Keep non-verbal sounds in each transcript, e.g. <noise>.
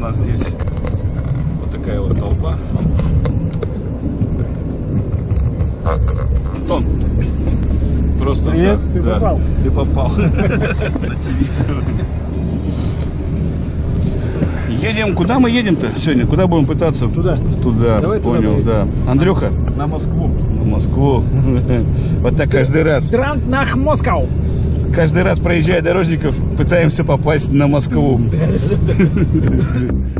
нас здесь вот такая вот толпа. Антон, просто Привет, да, ты да, попал. Ты попал. Едем, куда мы едем-то сегодня? Куда будем пытаться? Туда. Туда, Давай туда понял, поедем. да. Андрюха, На Москву. в Москву. <laughs> Вот так каждый раз. Гранд нах Москау. Каждый раз проезжая дорожников, пытаемся попасть на Москву. <laughs>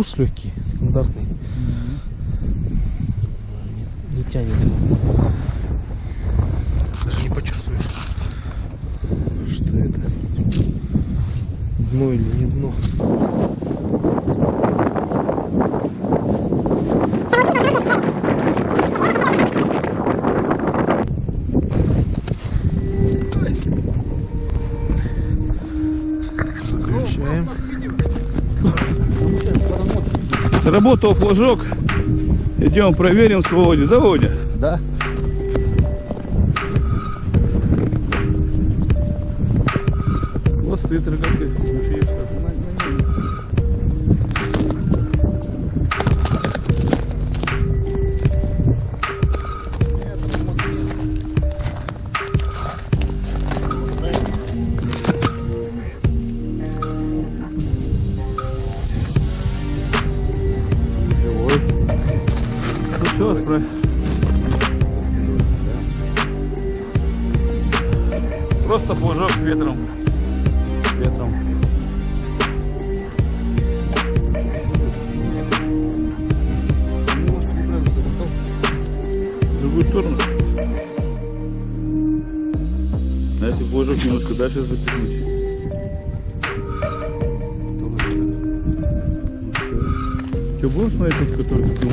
груз легкий, стандартный. Не, не тянет. Даже не почувствуешь, что это. Дно или не дно. Сработал флажок. Идем проверим с Володей. Да. Вот стоит рогатый. Ну уже. Просто плужок ветром. Ветром. В другую сторону. Если плужок немножко дальше запихнуть. Что будешь смотреть тот, который купил?